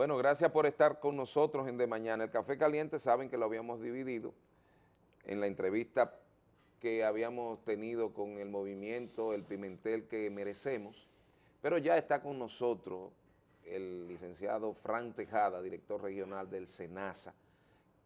Bueno, gracias por estar con nosotros en De Mañana. El Café Caliente saben que lo habíamos dividido en la entrevista que habíamos tenido con el movimiento El Pimentel que merecemos, pero ya está con nosotros el licenciado Fran Tejada, director regional del SENASA,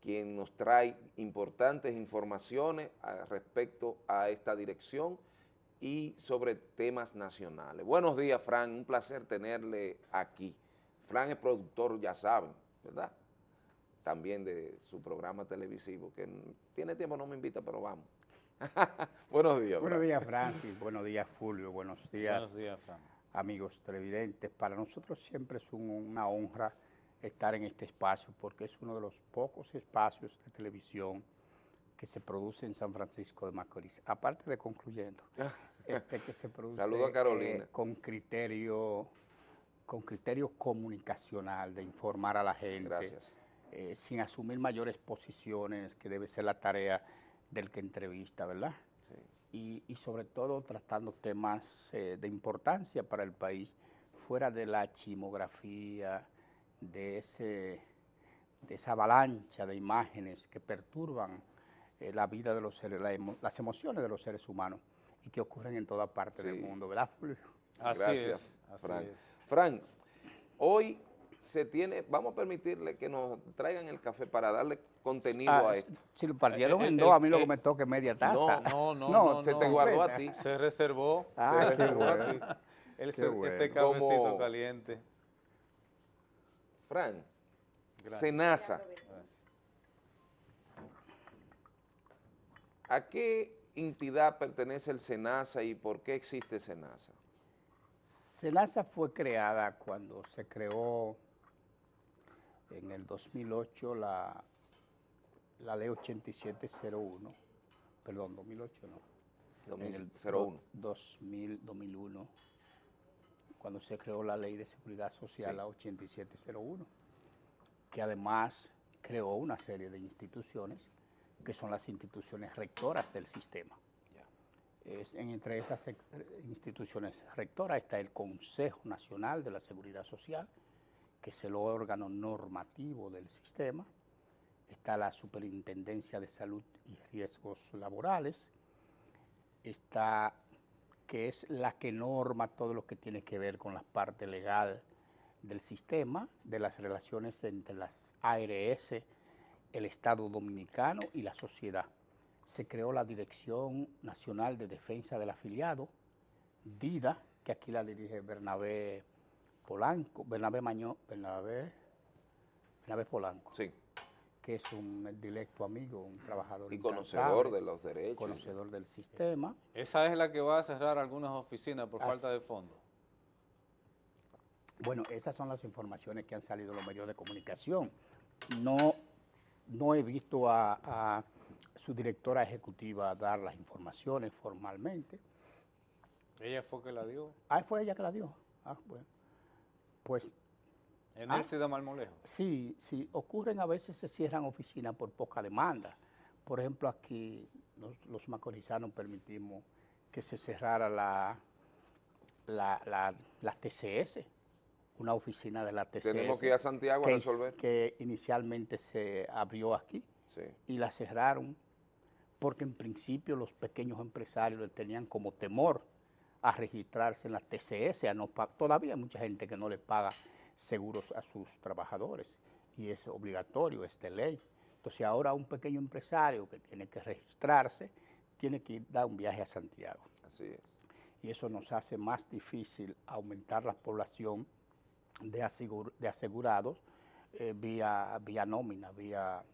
quien nos trae importantes informaciones respecto a esta dirección y sobre temas nacionales. Buenos días, Fran, un placer tenerle aquí. Fran es productor, ya saben, ¿verdad? También de su programa televisivo, que tiene tiempo, no me invita, pero vamos. buenos días. Buenos días, Francis. buenos días, Fulvio. Buenos días, buenos días Fran. amigos televidentes. Para nosotros siempre es una honra estar en este espacio porque es uno de los pocos espacios de televisión que se produce en San Francisco de Macorís. Aparte de concluyendo, este que se produce Saludo a Carolina. Eh, con criterio con criterio comunicacional de informar a la gente, eh, sin asumir mayores posiciones, que debe ser la tarea del que entrevista, ¿verdad? Y, sobre todo tratando temas eh, de importancia para el país, fuera de la chimografía, de, ese, de esa avalancha de imágenes que perturban eh, la vida de los seres, las emociones de los seres humanos y que ocurren en toda parte del mundo, ¿verdad, Fulvio? Así Gracias, Frank. Frank, hoy se tiene, vamos a permitirle que nos traigan el café para darle contenido ah, a esto. Si lo partieron eh, en dos, a mí lo que me toque media taza. No, no, no, se te guardó a ti. Se reservó, ah, se reservó a ti. El, Este cafecito caliente. Frank, Senasa. ¿A qué entidad pertenece el SENASA y por qué existe SENASA? SENASA fue creada cuando se creó en el 2008 la, la ley 8701, perdón, 2008 no. 2001. 2000, 2001, cuando se creó la ley de seguridad social, la 8701, que además creó una serie de instituciones que son las instituciones rectoras del sistema. Entre esas instituciones. Rectoras está el Consejo Nacional de la Seguridad Social, que es el órgano normativo del sistema, está la Superintendencia de Salud y Riesgos Laborales, está que es la que norma todo lo que tiene que ver con la parte legal del sistema, de las relaciones entre las ARS, el Estado Dominicano y la sociedad. Se creó la Dirección Nacional de Defensa del Afiliado, DIDA, que aquí la dirige Bernabé Polanco, Bernabé Mañó, Bernabé, Bernabé Polanco. Sí. Que es un directo amigo, un trabajador. Y conocedor de los derechos. Conocedor del sistema. Esa es la que va a cerrar algunas oficinas por falta de fondos. Bueno, esas son las informaciones que han salido de los medios de comunicación. No no he visto a, su directora ejecutiva dar las informaciones formalmente. ¿Ella fue que la dio? Ah, fue ella que la dio. Ah, bueno. Pues... ¿En el ah, Malmolejo? Sí, sí. Ocurren a veces se cierran oficinas por poca demanda. Por ejemplo, aquí los, macorizanos permitimos que se cerrara la, la, la, la TCS, una oficina de la TCS. Tenemos que ir a Santiago a resolver. Que inicialmente se abrió aquí y la cerraron porque en principio los pequeños empresarios tenían como temor a registrarse en la TCS, a no todavía hay mucha gente que no le paga seguros a sus trabajadores y es obligatorio, es de ley. Entonces ahora un pequeño empresario que tiene que registrarse tiene que ir, dar un viaje a Santiago. Así es. Y eso nos hace más difícil aumentar la población de, asegurados eh, vía, vía nómina, vía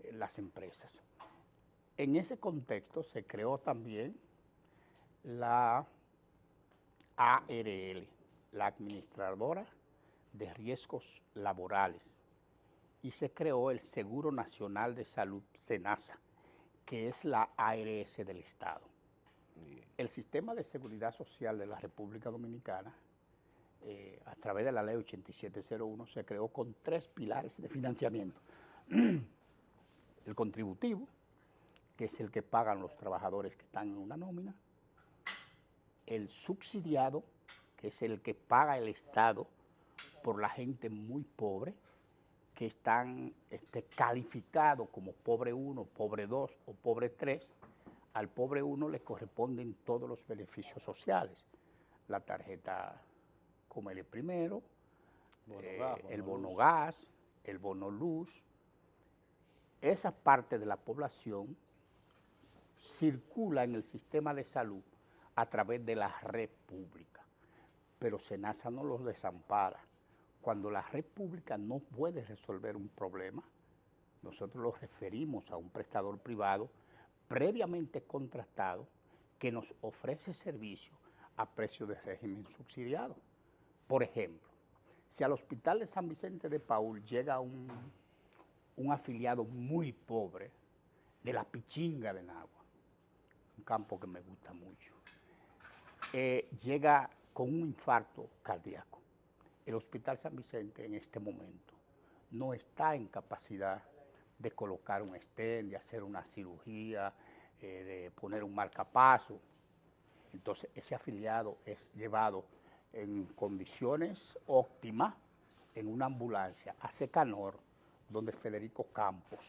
eh, las empresas. En ese contexto se creó también la ARL, la Administradora de Riesgos Laborales, y se creó el Seguro Nacional de Salud, SENASA, que es la ARS del Estado. El sistema de seguridad social de la República Dominicana eh, a través de la ley 8701, se creó con tres pilares de financiamiento. el contributivo, que es el que pagan los trabajadores que están en una nómina, el subsidiado, que es el que paga el Estado por la gente muy pobre que están este, calificados como pobre 1, pobre 2 o pobre 3. Al pobre 1 le corresponden todos los beneficios sociales. La tarjeta Comele Primero, eh, el bono gas, el bono luz. Esa parte de la población circula en el sistema de salud a través de la red pública, pero SENASA no los desampara. Cuando la red pública no puede resolver un problema, nosotros lo referimos a un prestador privado previamente contratado que nos ofrece servicio a precio de régimen subsidiado. Por ejemplo, si al hospital de San Vicente de Paul llega un, un afiliado muy pobre de la Pichinga de Nagua, un campo que me gusta mucho, eh, llega con un infarto cardíaco. El Hospital San Vicente en este momento no está en capacidad de colocar un stent, de hacer una cirugía, eh, de poner un marcapaso. Entonces ese afiliado es llevado en condiciones óptimas en una ambulancia a Secanor, donde Federico Campos.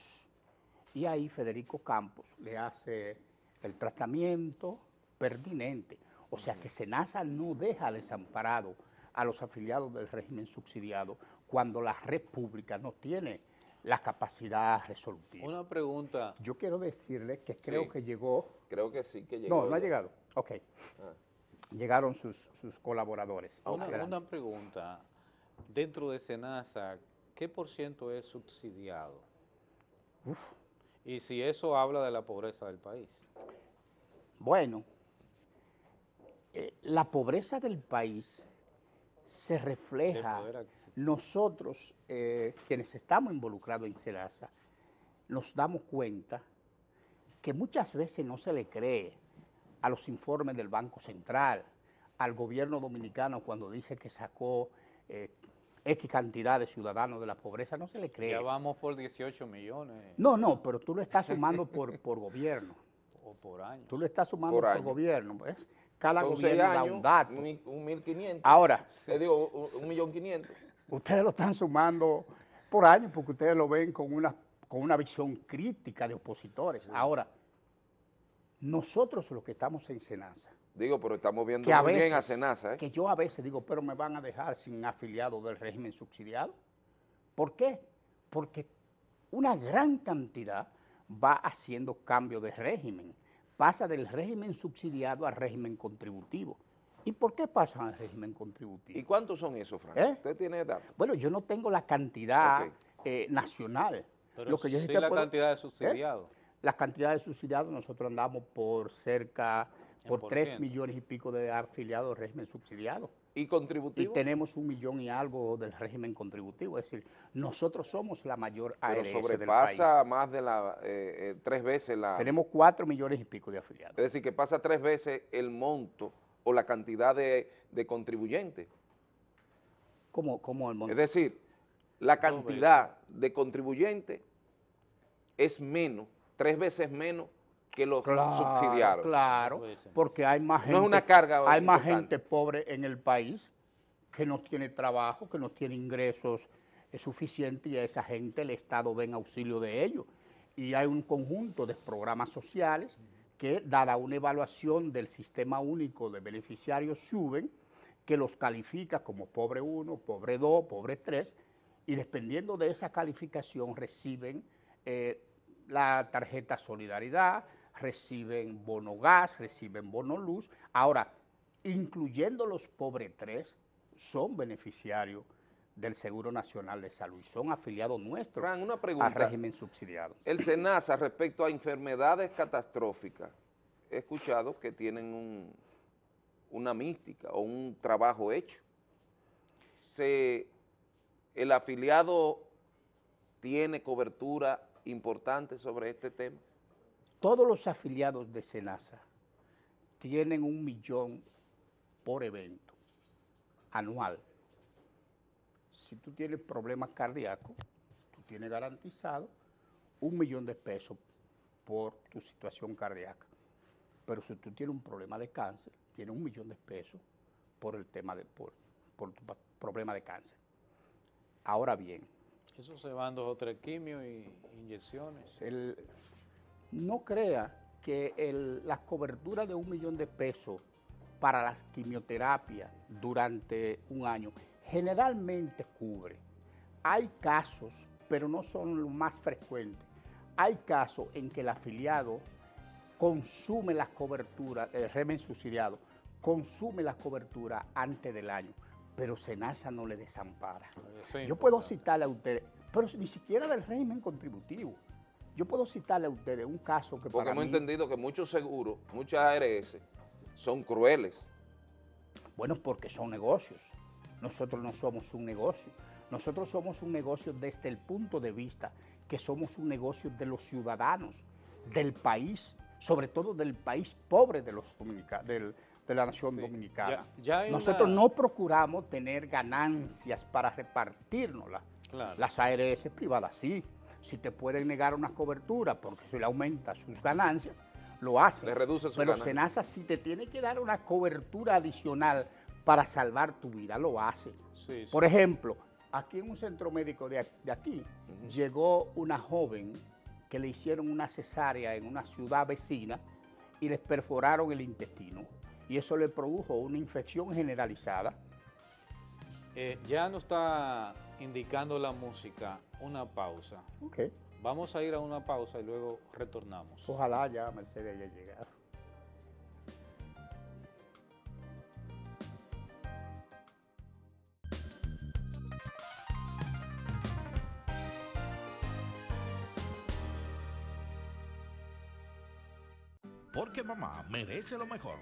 Y ahí Federico Campos le hace el tratamiento pertinente. O sea que SENASA no deja desamparado a los afiliados del régimen subsidiado cuando la república no tiene la capacidad resolutiva. Una pregunta. Yo quiero decirle que creo que llegó... Creo que sí que llegó. No, no ha llegado. Ok. Ah. Llegaron sus, colaboradores. Una, una, pregunta. Dentro de SENASA, ¿qué por ciento es subsidiado? Y si eso habla de la pobreza del país. Bueno, eh, la pobreza del país se refleja, nosotros eh, quienes estamos involucrados en SENASA, nos damos cuenta que muchas veces no se le cree a los informes del Banco Central, al gobierno dominicano cuando dice que sacó eh, X cantidad de ciudadanos de la pobreza, no se le cree. Ya vamos por 18 millones. No, no, pero tú lo estás sumando por, por gobierno. Por año. Tú lo estás sumando por, gobierno. ¿ves? Cada gobierno da un dato. Un, un 1.500. Ahora. Te digo, un, millón quinientos. Ustedes lo están sumando por año porque ustedes lo ven con una, con una visión crítica de opositores. Ahora, nosotros los que estamos en Senasa. Digo, pero estamos viendo muy bien a Senasa. ¿eh? Que yo a veces digo, pero me van a dejar sin afiliado del régimen subsidiado. ¿Por qué? Porque una gran cantidad va haciendo cambio de régimen. Pasa del régimen subsidiado al régimen contributivo. ¿Y por qué pasa al régimen contributivo? ¿Y cuántos son esos, Frank? ¿Eh? ¿Usted tiene datos? Bueno, yo no tengo la cantidad eh, nacional. Pero Lo que yo sí la cantidad de subsidiados. Las cantidades de subsidiados, nosotros andamos por cerca, por 3 millones y pico de afiliados del régimen subsidiado. ¿Y contributivo? Y tenemos un millón y algo del régimen contributivo, es decir, nosotros somos la mayor ARS Pero sobrepasa más de la, eh, eh, tres veces la... Tenemos 4 millones y pico de afiliados. Es decir, que pasa tres veces el monto o la cantidad de, de contribuyentes. ¿Cómo, ¿Cómo el monto? Es decir, la cantidad de contribuyentes es menos tres veces menos que los. Claro, porque hay más gente, una carga hay más gente pobre en el país que no tiene trabajo, que no tiene ingresos suficientes y a esa gente el Estado ve en auxilio de ellos. Y hay un conjunto de programas sociales que, dada una evaluación del sistema único de beneficiarios, suben, que los califica como pobre 1, pobre 2, pobre 3, y dependiendo de esa calificación reciben eh, la tarjeta Solidaridad, reciben bono gas, reciben bono luz. Ahora, incluyendo los pobres tres, son beneficiarios del Seguro Nacional de Salud, son afiliados nuestros una pregunta. al régimen subsidiado. El SENASA respecto a enfermedades catastróficas, he escuchado que tienen una mística o un trabajo hecho. Se, el afiliado tiene cobertura importante sobre este tema? Todos los afiliados de SENASA tienen un millón por evento anual. Si tú tienes problemas cardíacos, tú tienes garantizado un millón de pesos por tu situación cardíaca. Pero si tú tienes un problema de cáncer, tienes un millón de pesos por el tema de por, por tu problema de cáncer. Ahora bien, Eso se van dos o tres quimios y inyecciones. el- no crea que el- las coberturas de un millón de pesos para las quimioterapias durante un año generalmente cubre. Hay casos, pero no son los más frecuentes. Hay casos en que el afiliado consume las coberturas, el régimen subsidiado, consume las coberturas antes del año, pero Senasa no le desampara. Yo puedo citarle a ustedes, pero ni siquiera del régimen contributivo. Yo puedo citarle a ustedes un caso que Porque para hemos mí, entendido que muchos seguros, muchas ARS, son crueles. bueno, porque son negocios. Nosotros no somos un negocio. Nosotros somos un negocio desde el punto de vista que somos un negocio de los ciudadanos, del país, sobre todo del país pobre de los del- de la nación Sí, dominicana. ya- ya hay Nosotros una- no procuramos tener ganancias para repartirnoslas. Claro. Las ARS privadas sí. Si te pueden negar una cobertura porque se le aumenta sus ganancias, lo hacen. Le reduce su Pero ganancia. Senasa si te tiene que dar una cobertura adicional para salvar tu vida, lo hace. Sí, sí. Por ejemplo, aquí en un centro médico de, de aquí, llegó una joven que le hicieron una cesárea en una ciudad vecina y les perforaron el intestino. Y eso le produjo una infección generalizada. Eh, ya nos está indicando la música una pausa. Vamos a ir a una pausa y luego retornamos. Ojalá ya Mercedes haya llegado. Porque mamá merece lo mejor.